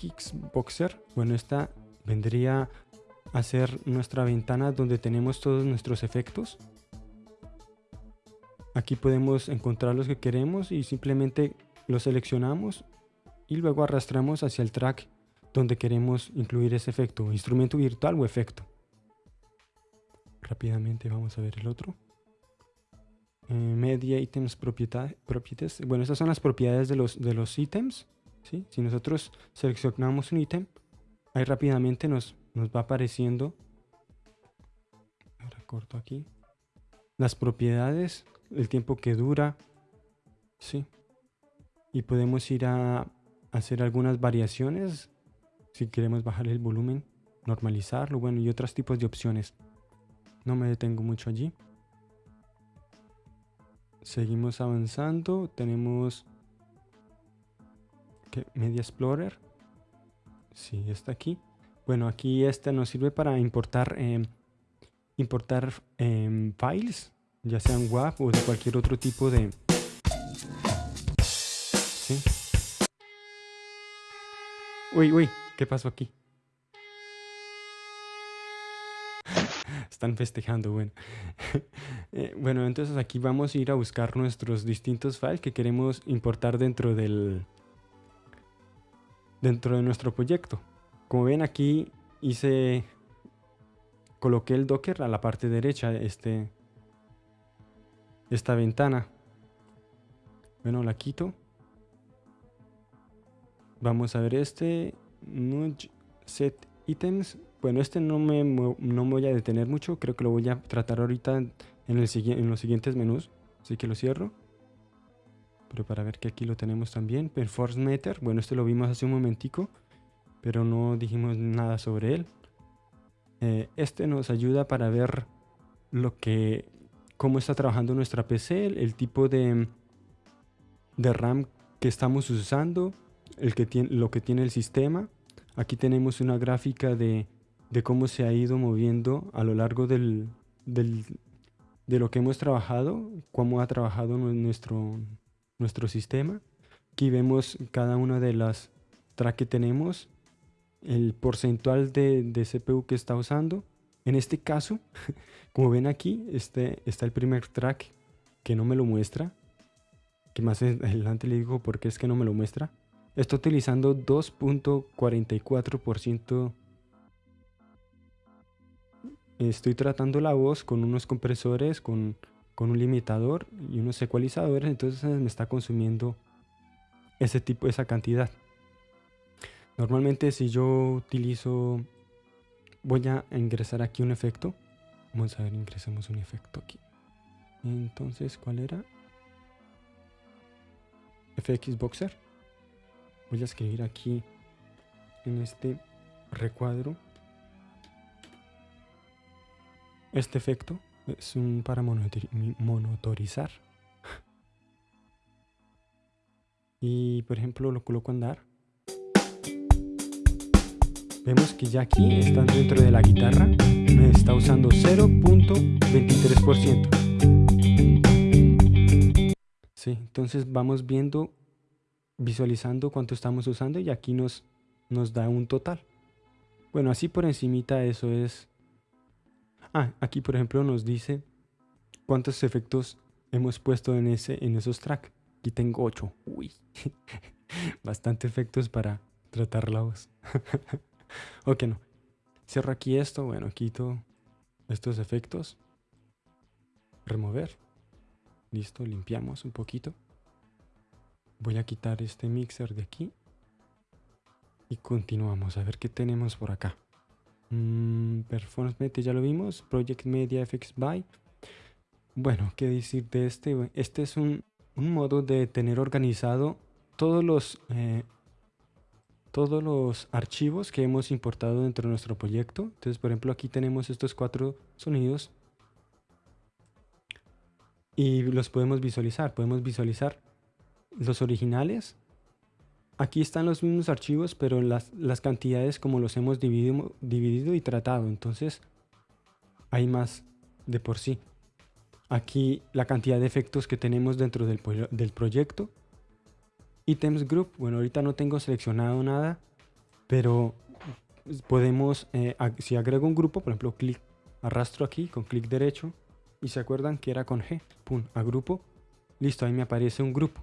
FX Boxer, bueno, esta vendría a ser nuestra ventana donde tenemos todos nuestros efectos. Aquí podemos encontrar los que queremos y simplemente los seleccionamos y luego arrastramos hacia el track donde queremos incluir ese efecto, instrumento virtual o efecto. Rápidamente vamos a ver el otro. Eh, media Items Properties. Bueno, estas son las propiedades de los, de los ítems. Si nosotros seleccionamos un ítem, ahí rápidamente nos, nos va apareciendo. Ahora corto aquí. Las propiedades, el tiempo que dura. ¿sí? Y podemos ir a hacer algunas variaciones. Si queremos bajar el volumen, normalizarlo, bueno, y otros tipos de opciones. No me detengo mucho allí. Seguimos avanzando. Tenemos Media Explorer. Sí, está aquí. Bueno, aquí este nos sirve para importar, em, importar em, files, ya sean WAV o de cualquier otro tipo de... Uy, uy, ¿qué pasó aquí? Están festejando, bueno. Eh, bueno, entonces aquí vamos a ir a buscar nuestros distintos files que queremos importar dentro del... Dentro de nuestro proyecto. Como ven aquí hice... Coloqué el Docker a la parte derecha de este... Esta ventana. Bueno, la quito. Vamos a ver este. Set items. Bueno, este no me, no voy a detener mucho. Creo que lo voy a tratar ahorita en, el, en los siguientes menús. Así que lo cierro. Pero para ver que aquí lo tenemos también. Performance Meter. Bueno, este lo vimos hace un momentico. Pero no dijimos nada sobre él. Eh, este nos ayuda para ver lo que cómo está trabajando nuestra PC, el, tipo de, de RAM que estamos usando, el que tiene, lo que tiene el sistema. Aquí tenemos una gráfica de de cómo se ha ido moviendo a lo largo del, de lo que hemos trabajado, cómo ha trabajado nuestro, nuestro sistema. Aquí vemos cada una de las tracks que tenemos, el porcentual de, de, CPU que está usando. En este caso, como ven aquí, este, está el primer track que no me lo muestra. Que más adelante le digo por qué es que no me lo muestra. Está utilizando 2.44% estoy tratando la voz con unos compresores, con, un limitador y unos ecualizadores, entonces me está consumiendo ese tipo, esa cantidad. Normalmente si yo utilizo, voy a ingresar aquí un efecto. Vamos a ver, ingresamos un efecto aquí. Entonces, ¿cuál era? FX Boxer. Voy a escribir aquí en este recuadro este efecto es un para monotorizar. y por ejemplo lo coloco a andar. Vemos que ya aquí están dentro de la guitarra. Me está usando 0.23%. Sí, entonces vamos viendo, visualizando cuánto estamos usando y aquí nos, nos da un total. Bueno, así por encimita eso es Ah, aquí por ejemplo nos dice cuántos efectos hemos puesto en, ese, en esos tracks. Aquí tengo 8. Uy, bastante efectos para tratar la voz. ok, no. Cierro aquí esto. Bueno, quito estos efectos. Remover. Listo, limpiamos un poquito. Voy a quitar este mixer de aquí. Y continuamos a ver qué tenemos por acá. Mm, performance Media ya lo vimos. Project Media FX By. Bueno, ¿qué decir de este? Este es un, modo de tener organizado todos los, eh, todos los archivos que hemos importado dentro de nuestro proyecto. Entonces, por ejemplo, aquí tenemos estos cuatro sonidos. Y los podemos visualizar. Podemos visualizar los originales Aquí están los mismos archivos, pero las, las cantidades como los hemos dividido, dividido y tratado. Entonces, hay más de por sí. Aquí la cantidad de efectos que tenemos dentro del, del proyecto. Items Group, bueno, ahorita no tengo seleccionado nada. pero podemos, eh, si agrego un grupo, por ejemplo, clic, arrastro aquí con clic derecho y se acuerdan que era con G, pum, a grupo, listo, ahí me aparece un grupo.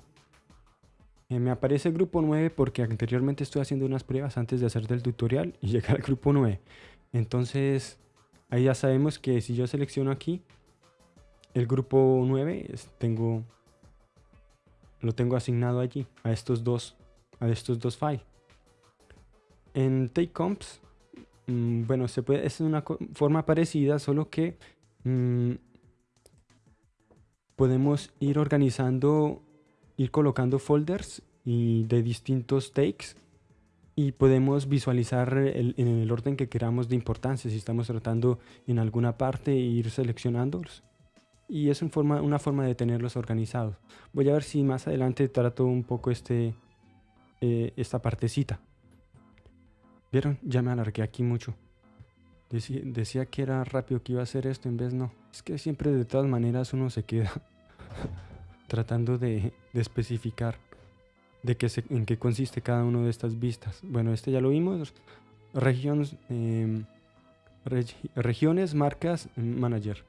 Eh, me aparece grupo 9 porque anteriormente estoy haciendo unas pruebas antes de hacer del tutorial y llegar al grupo 9. Entonces, ahí ya sabemos que si yo selecciono aquí el grupo 9, tengo, lo tengo asignado allí, a estos dos, a estos dos files. En TakeComps, mm, bueno, se puede, es una forma parecida, solo que mm, podemos ir organizando, ir colocando folders y de distintos takes y podemos visualizar en el orden que queramos de importancia, si estamos tratando en alguna parte e ir seleccionándolos. Y es forma, una forma de tenerlos organizados. Voy a ver si más adelante trato un poco este, eh, esta partecita. ¿Vieron? Ya me alargué aquí mucho. decía que era rápido que iba a hacer esto, en vez no. Es que siempre de todas maneras uno se queda tratando de, especificar de qué en qué consiste cada una de estas vistas. Bueno, este ya lo vimos. Regions, em, regiones, marcas, manager.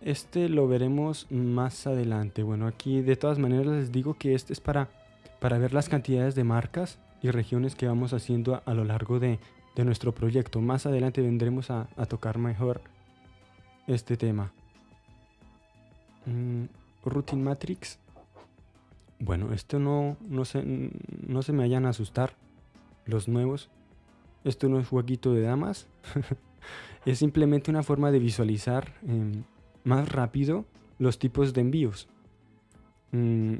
Este lo veremos más adelante. Bueno, aquí de todas maneras les digo que este es para, para ver las cantidades de marcas y regiones que vamos haciendo a, lo largo de, nuestro proyecto. Más adelante vendremos a, tocar mejor este tema. Mm, routine Matrix. Bueno, esto no, no, se, no se me vayan a asustar los nuevos. Esto no es jueguito de damas. es simplemente una forma de visualizar em, más rápido los tipos de envíos. Mm,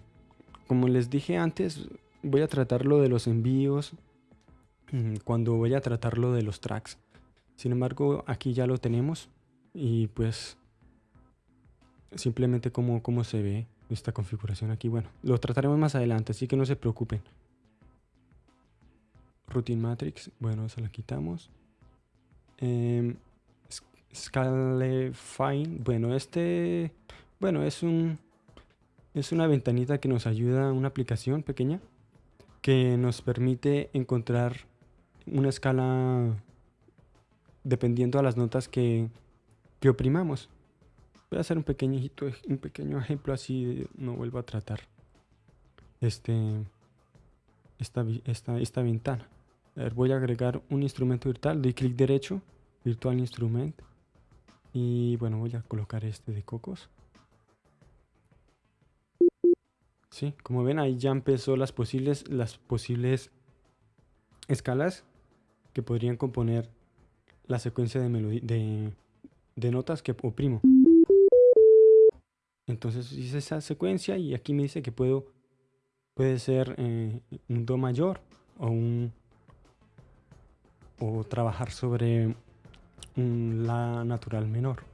como les dije antes, voy a tratar lo de los envíos mm, cuando voy a tratar lo de los tracks. Sin embargo, aquí ya lo tenemos y pues simplemente como, cómo se ve esta configuración aquí. Bueno, lo trataremos más adelante, así que no se preocupen. Routine Matrix, bueno, esa la quitamos. Eh, Scalefine, bueno, este, bueno, es un, es una ventanita que nos ayuda, una aplicación pequeña que nos permite encontrar una escala dependiendo a las notas que, que oprimamos. Voy a hacer un pequeñito, un pequeño ejemplo así no vuelvo a tratar este, esta, esta, ventana. voy a agregar un instrumento virtual, doy clic derecho, Virtual Instrument, y bueno, voy a colocar este de cocos. Sí, como ven ahí ya empezó las posibles, las posibles escalas que podrían componer la secuencia de, de, notas que oprimo. Entonces hice esa secuencia y aquí me dice que puedo, puede ser eh, un Do mayor o un o trabajar sobre un La natural menor.